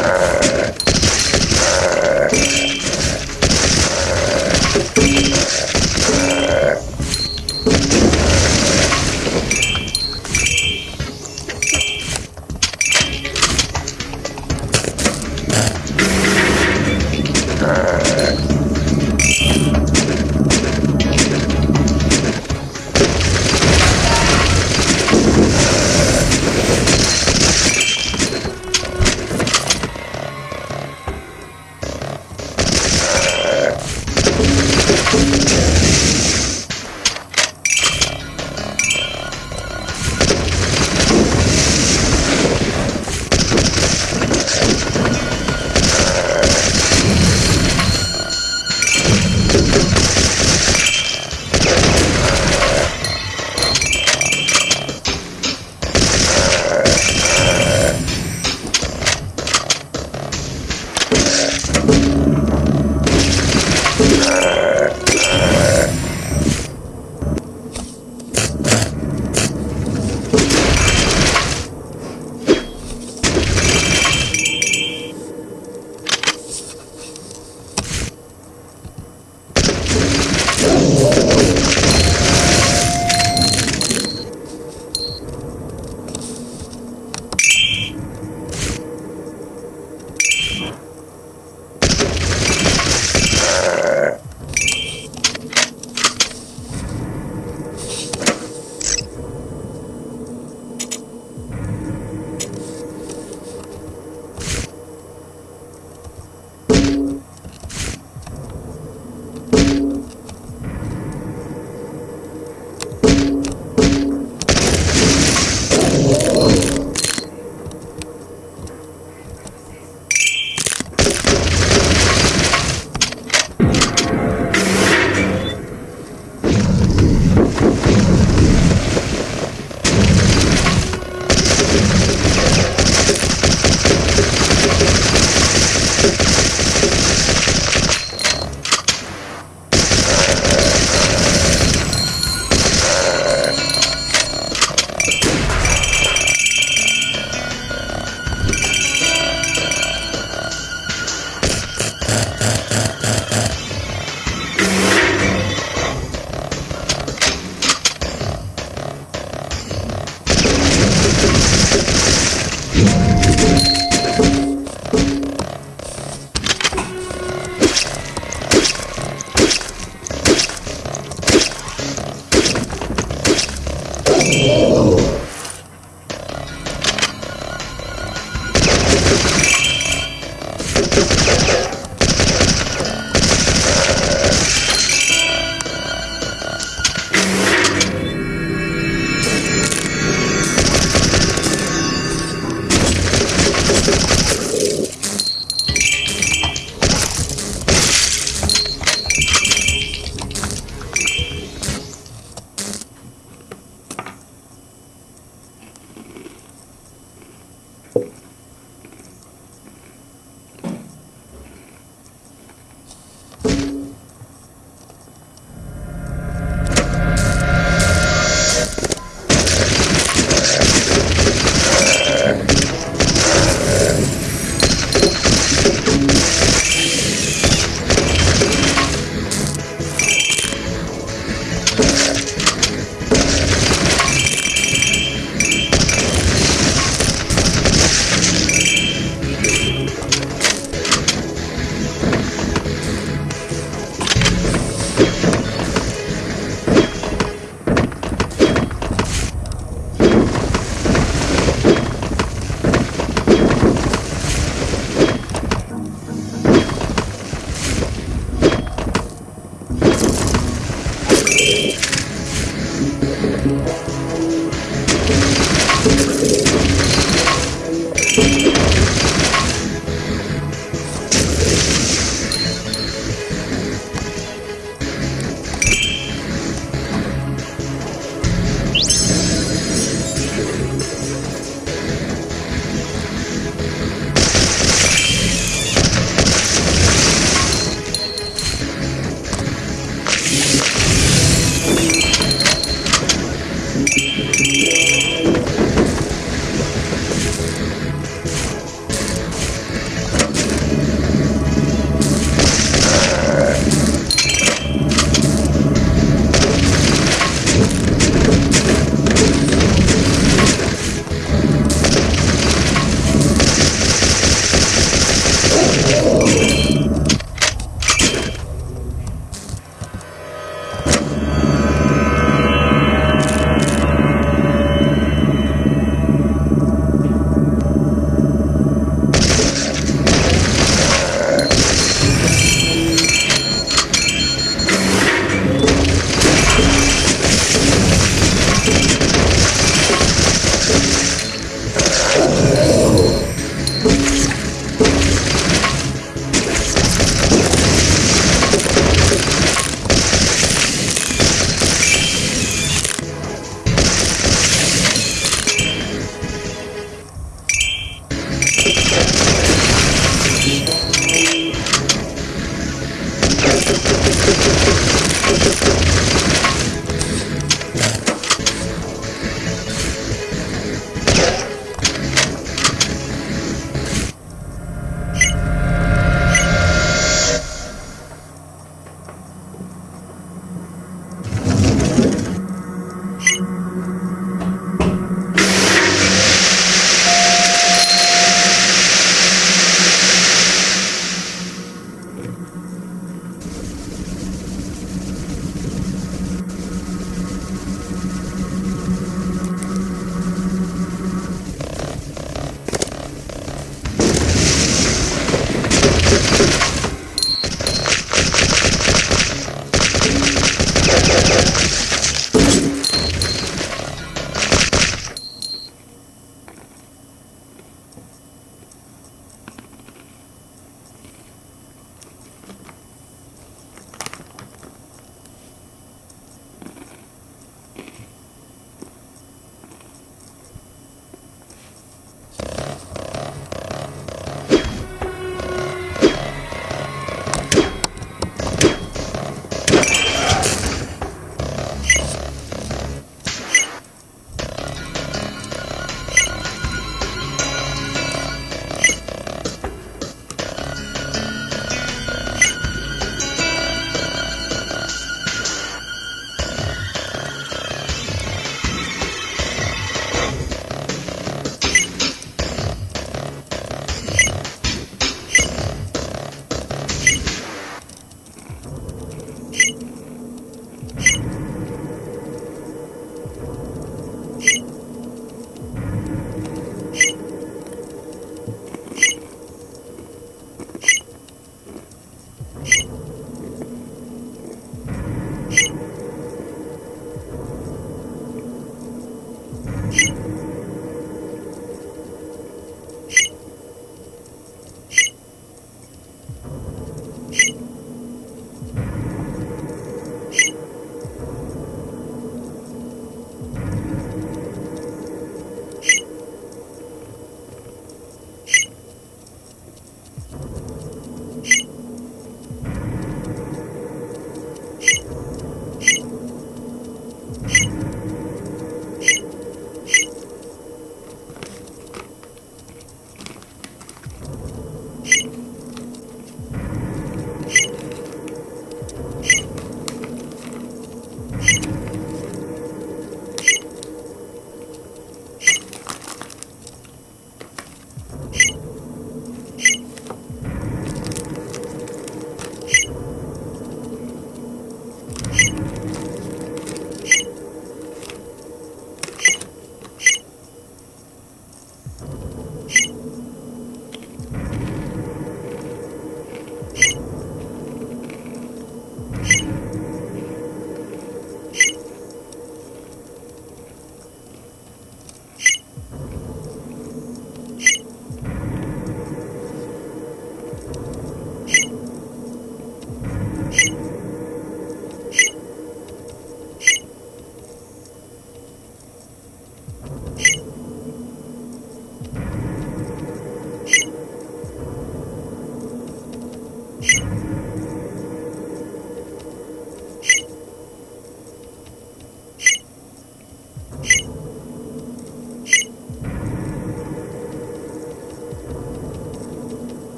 Uh...